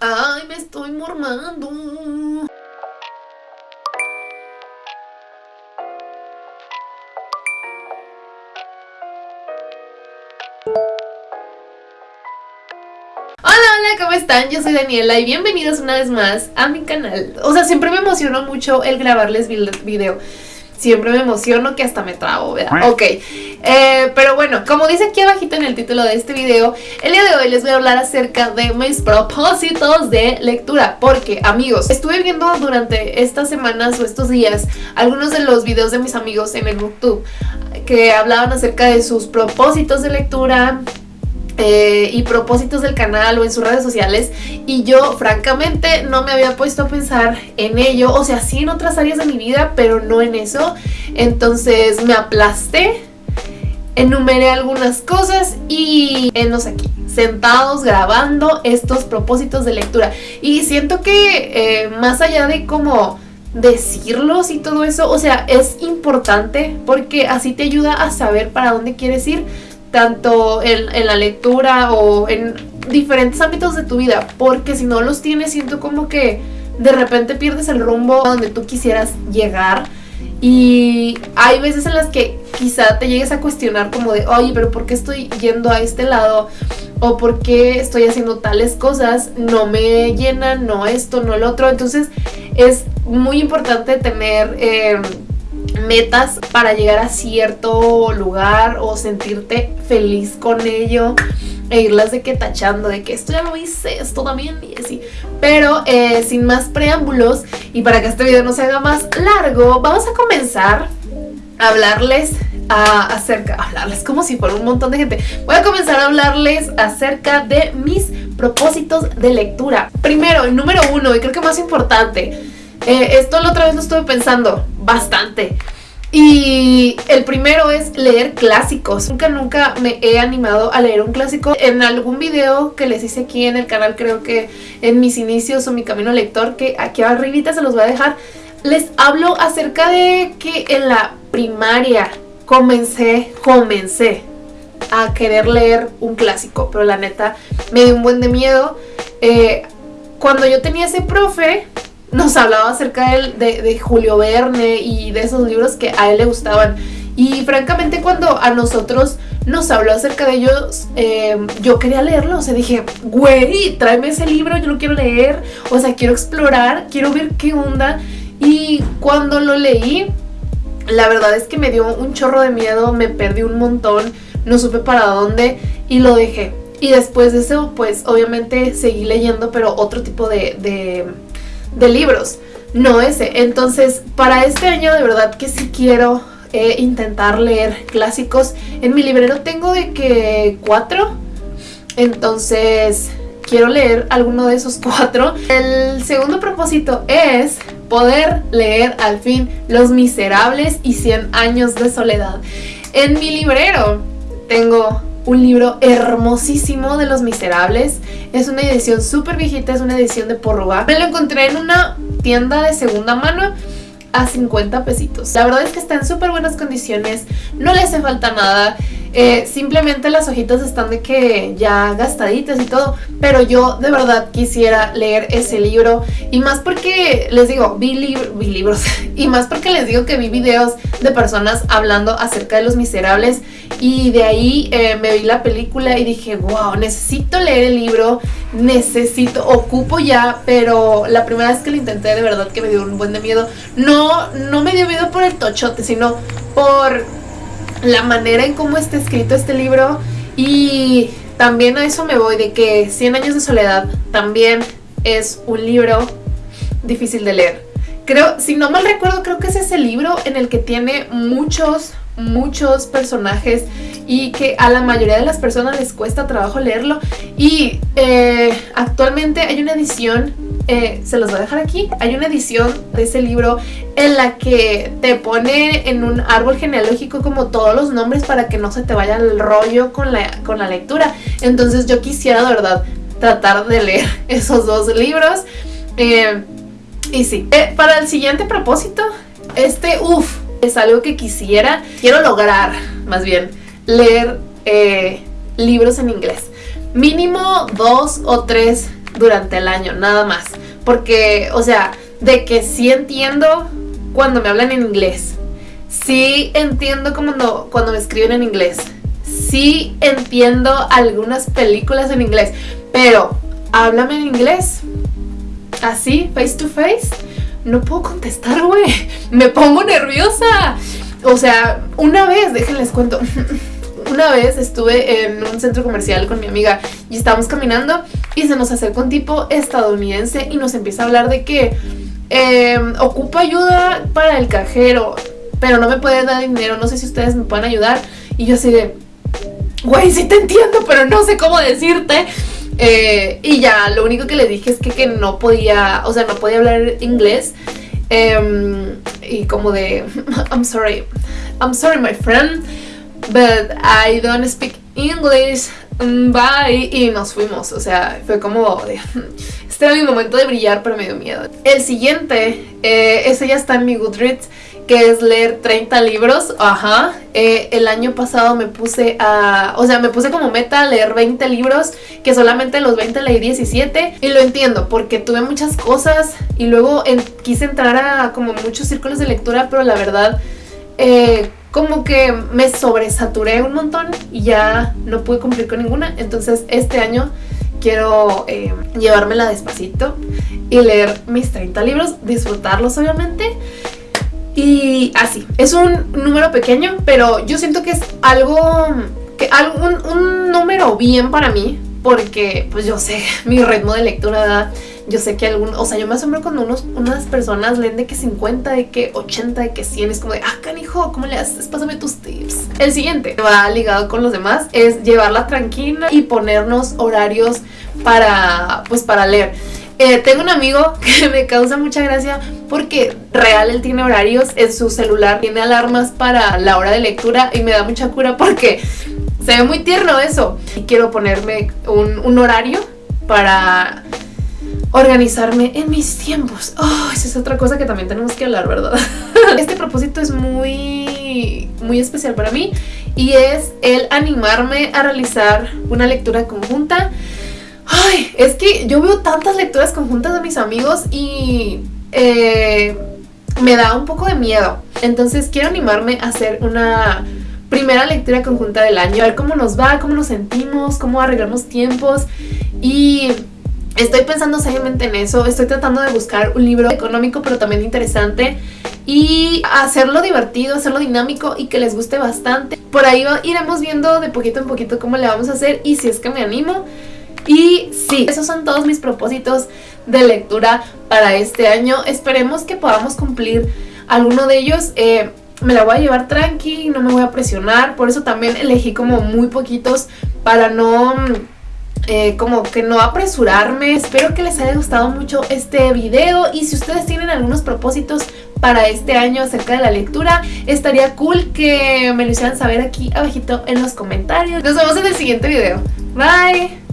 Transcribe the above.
Ay, me estoy mormando. ¿cómo están? Yo soy Daniela y bienvenidos una vez más a mi canal. O sea, siempre me emocionó mucho el grabarles video. Siempre me emociono que hasta me trago, ¿verdad? Ok, eh, pero bueno, como dice aquí abajito en el título de este video, el día de hoy les voy a hablar acerca de mis propósitos de lectura. Porque, amigos, estuve viendo durante estas semanas o estos días algunos de los videos de mis amigos en el Booktube que hablaban acerca de sus propósitos de lectura, eh, y propósitos del canal o en sus redes sociales y yo francamente no me había puesto a pensar en ello, o sea, sí en otras áreas de mi vida, pero no en eso, entonces me aplasté, enumeré algunas cosas y enos aquí, sentados grabando estos propósitos de lectura. Y siento que eh, más allá de como decirlos y todo eso, o sea, es importante porque así te ayuda a saber para dónde quieres ir, tanto en, la lectura o en diferentes ámbitos de tu vida, porque si no los tienes siento como que de repente pierdes el rumbo a donde tú quisieras llegar y hay veces en las que quizá te llegues a cuestionar como de, oye, pero ¿por qué estoy yendo a este lado? O ¿por qué estoy haciendo tales cosas? No me llenan, no esto, no lo otro. Entonces es muy importante tener... Eh, metas para llegar a cierto lugar o sentirte feliz con ello e irlas de que tachando de que esto ya lo hice, esto también y así. Pero eh, sin más preámbulos y para que este video no se haga más largo, vamos a comenzar a hablarles acerca, hablarles como si fuera un montón de gente. Voy a comenzar a hablarles acerca de mis propósitos de lectura. Primero, el número uno y creo que más importante, eh, esto la otra vez lo estuve pensando bastante. Y el primero es leer clásicos. Nunca, nunca me he animado a leer un clásico. En algún video que les hice aquí en el canal, creo que en mis inicios o mi camino lector, que aquí arribita se los voy a dejar, les hablo acerca de que en la primaria comencé, comencé a querer leer un clásico, pero la neta me dio un buen de miedo. Eh, cuando yo tenía ese profe, nos hablaba acerca de, de, Julio Verne y de esos libros que a él le gustaban. Y francamente cuando a nosotros nos habló acerca de ellos, em, yo quería leerlo. O sea, dije, güey, tráeme ese libro, yo lo quiero leer. O sea, quiero explorar, quiero ver qué onda. Y cuando lo leí, la verdad es que me dio un chorro de miedo, me perdí un montón, no supe para dónde y lo dejé. Y después de eso, pues obviamente seguí leyendo, pero otro tipo de de libros, no ese. Entonces, para este año de verdad que sí quiero eh, intentar leer clásicos. En mi librero tengo de que cuatro, entonces quiero leer alguno de esos cuatro. El segundo propósito es poder leer al fin Los Miserables y 100 años de soledad. En mi librero tengo un libro hermosísimo de Los Miserables. Es una edición súper viejita, es una edición de Porruga. Me lo encontré en una tienda de segunda mano a 50 pesitos. La verdad es que está en súper buenas condiciones, no le hace falta nada. Eh, simplemente las hojitas están de que ya gastaditas y todo, pero yo de verdad quisiera leer ese libro y más porque les digo, vi, libros y más porque les digo que vi videos de personas hablando acerca de los miserables y de ahí eh, me vi la película y dije, wow, necesito leer el libro, necesito, ocupo ya, pero la primera vez que lo intenté de verdad que me dio un buen de miedo, no, no me dio miedo por el tochote, sino por la manera en cómo está escrito este libro y también a eso me voy de que 100 años de soledad también es un libro difícil de leer. Creo, si no mal recuerdo, creo que es ese libro en el que tiene muchos, muchos personajes y que a la mayoría de las personas les cuesta trabajo leerlo y eh, actualmente hay una edición eh, se los voy a dejar aquí. Hay una edición de ese libro en la que te pone en un árbol genealógico como todos los nombres para que no se te vaya el rollo con la, con la lectura. Entonces yo quisiera de verdad tratar de leer esos dos libros. Eh, y sí, eh, para el siguiente propósito, este, uff, es algo que quisiera, quiero lograr, más bien, leer libros en inglés. Mínimo dos o tres durante el año, nada más. Porque, o sea, de que sí entiendo cuando me hablan en inglés. Sí entiendo cuando, cuando me escriben en inglés. Sí entiendo algunas películas en inglés. Pero, háblame en inglés. Así, face to face. No puedo contestar, güey. Me pongo nerviosa. O sea, una vez, déjenles cuento. Una vez estuve en un centro comercial con mi amiga y estábamos caminando y se nos acerca un tipo estadounidense y nos empieza a hablar de que eh, ocupa ayuda para el cajero, pero no me puede dar dinero, no sé si ustedes me pueden ayudar. Y yo así de, güey, sí te entiendo, pero no sé cómo decirte. Eh, y ya, lo único que le dije es que, que, no podía, o sea, no podía hablar inglés. Eh, y como de, I'm sorry, I'm sorry my friend, but I don't speak English, mm, bye. Y nos fuimos, o sea, fue como este era mi momento de brillar, pero me dio miedo. El siguiente, eh, ese ya está en mi Goodreads, que es leer 30 libros, ajá, eh, el año pasado me puse a, o sea, me puse como meta leer 20 libros, que solamente los 20 leí 17, y lo entiendo, porque tuve muchas cosas, y luego quise entrar a como muchos círculos de lectura, pero la verdad, eh, como que me sobresaturé un montón, y ya no pude cumplir con ninguna, entonces este año quiero eh, llevármela despacito y leer mis 30 libros, disfrutarlos obviamente, y así, es un número pequeño, pero yo siento que es algo, que un número bien para mí, porque pues yo sé mi ritmo de lectura, yo sé que algún, o sea, yo me asombro cuando unos, unas personas leen de que 50, de que 80, de que 100, es como de, ah, canijo, ¿cómo le haces? Pásame tus tips. El siguiente, va ligado con los demás, es llevarla tranquila y ponernos horarios para, pues para leer. Eh, tengo un amigo que me causa mucha gracia porque real él tiene horarios en su celular, tiene alarmas para la hora de lectura y me da mucha cura porque se ve muy tierno eso. Y quiero ponerme un, un horario para organizarme en mis tiempos. Oh, esa es otra cosa que también tenemos que hablar, ¿verdad? Este propósito es muy, muy especial para mí y es el animarme a realizar una lectura conjunta Ay, es que yo veo tantas lecturas conjuntas de mis amigos y eh, me da un poco de miedo. Entonces quiero animarme a hacer una primera lectura conjunta del año. A ver cómo nos va, cómo nos sentimos, cómo arreglamos tiempos. Y estoy pensando seriamente en eso. Estoy tratando de buscar un libro económico pero también interesante. Y hacerlo divertido, hacerlo dinámico y que les guste bastante. Por ahí iremos viendo de poquito en poquito cómo le vamos a hacer y si es que me animo. Y sí, esos son todos mis propósitos de lectura para este año. Esperemos que podamos cumplir alguno de ellos. Eh, me la voy a llevar tranqui, no me voy a presionar. Por eso también elegí como muy poquitos para no... Eh, como que no apresurarme. Espero que les haya gustado mucho este video y si ustedes tienen algunos propósitos para este año acerca de la lectura, estaría cool que me lo hicieran saber aquí abajito en los comentarios. Nos vemos en el siguiente video. Bye.